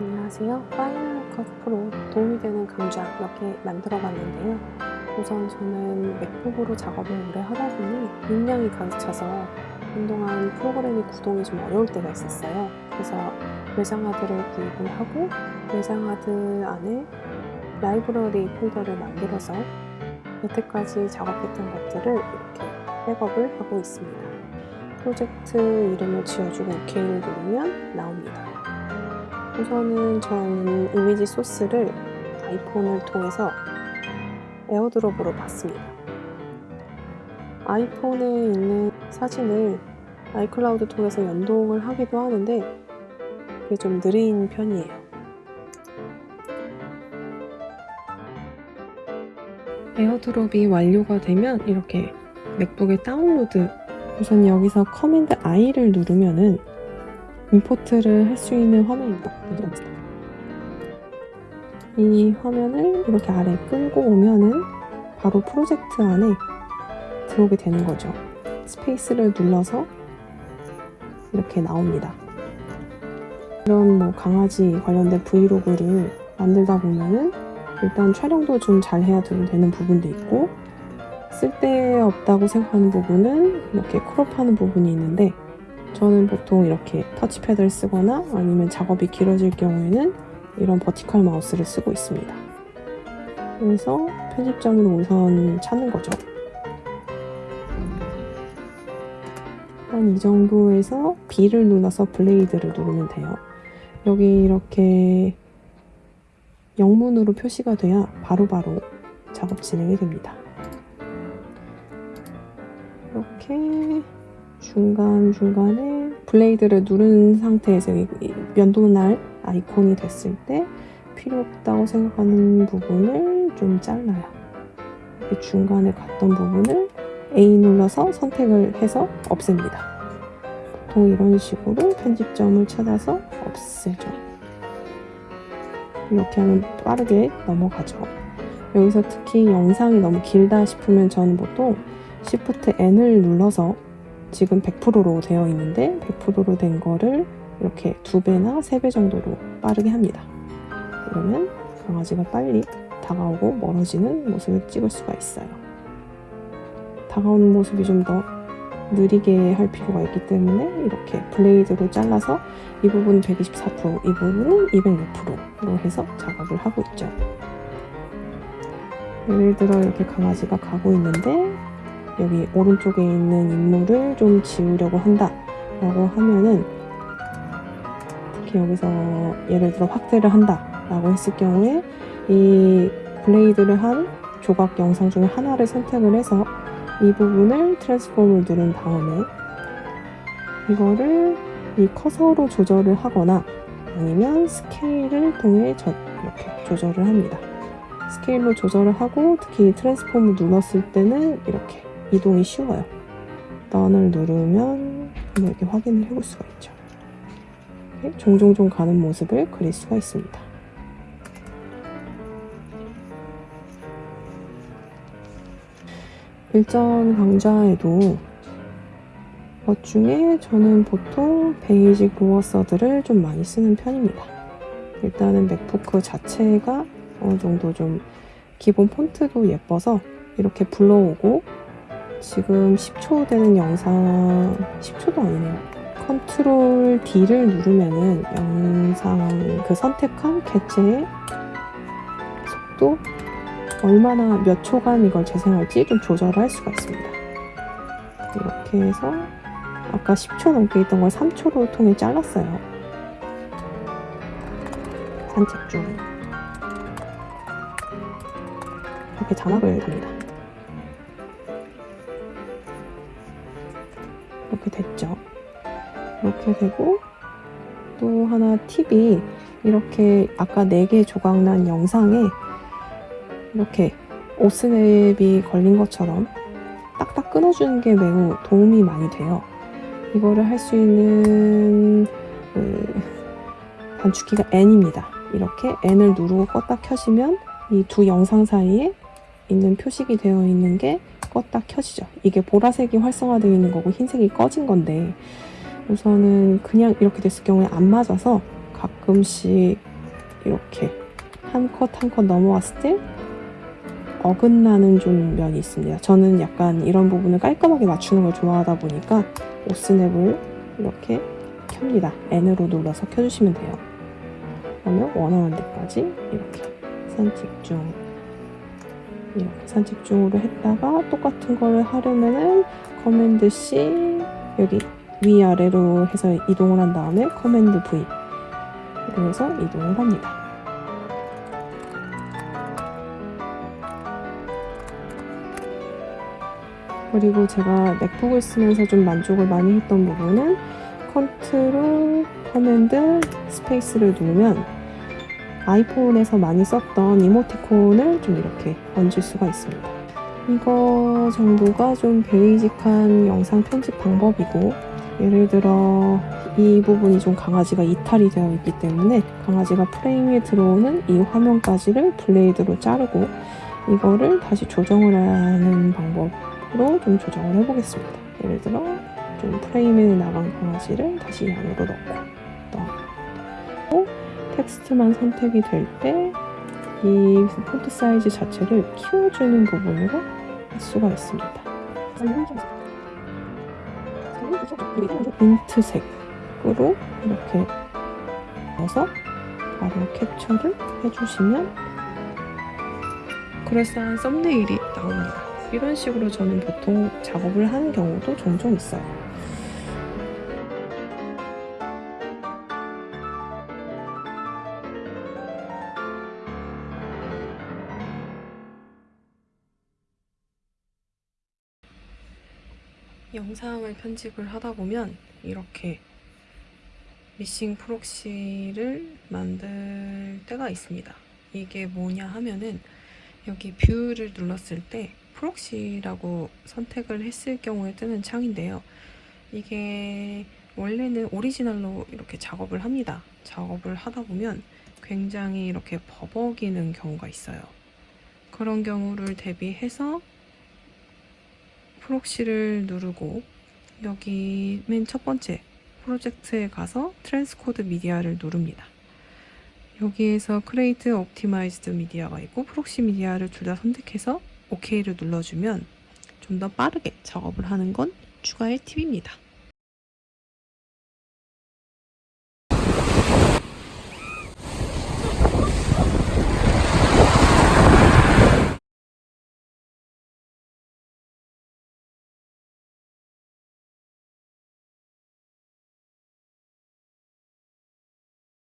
안녕하세요. 파이널 컷 프로 도움이 되는 강좌 몇 개 만들어 봤는데요. 우선 저는 맥북으로 작업을 오래 하다 보니 용량이 가득 차서 한동안 프로그램이 구동이 좀 어려울 때가 있었어요. 그래서 외장하드를 구입을 하고 외장하드 안에 라이브러리 폴더를 만들어서 여태까지 작업했던 것들을 이렇게 백업을 하고 있습니다. 프로젝트 이름을 지어주고 OK를 누르면 나옵니다. 우선은 저는 이미지 소스를 아이폰을 통해서 에어드롭으로 받습니다. 아이폰에 있는 사진을 아이클라우드 통해서 연동을 하기도 하는데 그게 좀 느린 편이에요. 에어드롭이 완료가 되면 이렇게 맥북에 다운로드 우선 여기서 command I를 누르면은 import를 할 수 있는 화면입니다. 이 화면을 이렇게 아래 끌고 오면은 바로 프로젝트 안에 들어오게 되는 거죠. space를 눌러서 이렇게 나옵니다. 이런 뭐 강아지 관련된 브이로그를 만들다 보면은 일단 촬영도 좀 잘 해야 되는 부분도 있고 쓸데없다고 생각하는 부분은 이렇게 크롭하는 부분이 있는데 저는 보통 이렇게 터치패드를 쓰거나 아니면 작업이 길어질 경우에는 이런 버티컬 마우스를 쓰고 있습니다. 그래서 편집점을 우선 찾는 거죠. 한 이 정도에서 B를 눌러서 블레이드를 누르면 돼요. 여기 이렇게 영문으로 표시가 돼야 바로바로 바로 작업 진행이 됩니다. 이렇게 중간중간에 블레이드를 누른 상태에서 면도날 아이콘이 됐을 때 필요 없다고 생각하는 부분을 좀 잘라요. 이렇게 중간에 갔던 부분을 A 눌러서 선택을 해서 없앱니다. 보통 이런 식으로 편집점을 찾아서 없애죠. 이렇게 하면 빠르게 넘어가죠. 여기서 특히 영상이 너무 길다 싶으면 저는 보통 Shift N을 눌러서 지금 100%로 되어 있는데 100%로 된 거를 이렇게 두 배나 세 배 정도로 빠르게 합니다. 그러면 강아지가 빨리 다가오고 멀어지는 모습을 찍을 수가 있어요. 다가오는 모습이 좀 더 느리게 할 필요가 있기 때문에 이렇게 블레이드로 잘라서 이 부분 124%, 이 부분은 206%로 해서 작업을 하고 있죠. 예를 들어 이렇게 강아지가 가고 있는데 여기 오른쪽에 있는 인물을 좀 지우려고 한다 라고 하면은 특히 여기서 예를 들어 확대를 한다 라고 했을 경우에 이 blade를 한 조각 영상 중에 하나를 선택을 해서 이 부분을 transform을 누른 다음에 이거를 이 커서로 조절을 하거나 아니면 스케일을 통해 저, 이렇게 조절을 합니다. 스케일로 조절을 하고 특히 transform을 눌렀을 때는 이렇게 이동이 쉬워요. Done을 누르면 이렇게 확인을 해볼 수가 있죠. 종종종 가는 모습을 그릴 수가 있습니다. 일전 강좌에도 것 중에 저는 보통 basic lower third를 좀 많이 쓰는 편입니다. 일단은 맥북 자체가 어느 정도 좀 기본 폰트도 예뻐서 이렇게 불러오고 지금 10초 되는 영상 10초도 아니네요. 컨트롤 D를 누르면은 영상 그 선택한 개체의 속도 얼마나 몇 초간 이걸 재생할지 좀 조절을 할 수가 있습니다. 이렇게 해서 아까 10초 넘게 있던 걸 3초로 통해 잘랐어요. 산책 중. 이렇게 자막을 답니다 이렇게 됐죠. 이렇게 되고 또 하나 팁이 이렇게 아까 4개 조각난 영상에 이렇게 오스냅이 걸린 것처럼 딱딱 끊어주는 게 매우 도움이 많이 돼요. 이거를 할 수 있는 그 단축키가 N입니다. 이렇게 N을 누르고 껐다 켜시면 이 두 영상 사이에 있는 표식이 되어 있는 게 껐다 켜지죠. 이게 보라색이 활성화되어 있는 거고 흰색이 꺼진 건데 우선은 그냥 이렇게 됐을 경우에 안 맞아서 가끔씩 이렇게 한 컷 한 컷 넘어왔을 때 어긋나는 좀 면이 있습니다. 저는 약간 이런 부분을 깔끔하게 맞추는 걸 좋아하다 보니까 오스냅을 이렇게 켭니다. N으로 눌러서 켜주시면 돼요. 그러면 원하는 데까지 이렇게 산집중 이렇게 산집중으로 했다가 똑같은 거를 하려면은 command C 여기 위아래로 해서 이동을 한 다음에 command V 해서 이동을 합니다. 그리고 제가 맥북을 쓰면서 좀 만족을 많이 했던 부분은 컨트롤, command, space를 누르면 아이폰에서 많이 썼던 이모티콘을 좀 이렇게 얹을 수가 있습니다. 이거 정도가 좀 basic한 영상 편집 방법이고 예를 들어 이 부분이 좀 강아지가 이탈이 되어 있기 때문에 강아지가 프레임에 들어오는 이 화면까지를 blade로 자르고 이거를 다시 조정을 하는 방법으로 좀 조정을 해보겠습니다. 예를 들어 좀 프레임에 나간 강아지를 다시 안으로 넣고 텍스트만 선택이 될 때 이 폰트 사이즈 자체를 키워주는 부분으로 할 수가 있습니다. 민트색으로 이렇게 넣어서 바로 캡처를 해주시면 그럴싸한 썸네일이 나옵니다. 이런 식으로 저는 보통 작업을 하는 경우도 종종 있어요. 영상을 편집을 하다 보면 이렇게 미싱 프록시를 만들 때가 있습니다. 이게 뭐냐 하면은 여기 view를 눌렀을 때 proxy라고 선택을 했을 경우에 뜨는 창인데요. 이게 원래는 오리지널로 이렇게 작업을 합니다. 작업을 하다 보면 굉장히 이렇게 버벅이는 경우가 있어요. 그런 경우를 대비해서 proxy를 누르고 여기 맨 첫 번째 프로젝트에 가서 transcode media를 누릅니다. 여기에서 create optimized media가 있고 proxy media를 둘 다 선택해서 OK를 눌러주면 좀 더 빠르게 작업을 하는 건 추가의 팁입니다.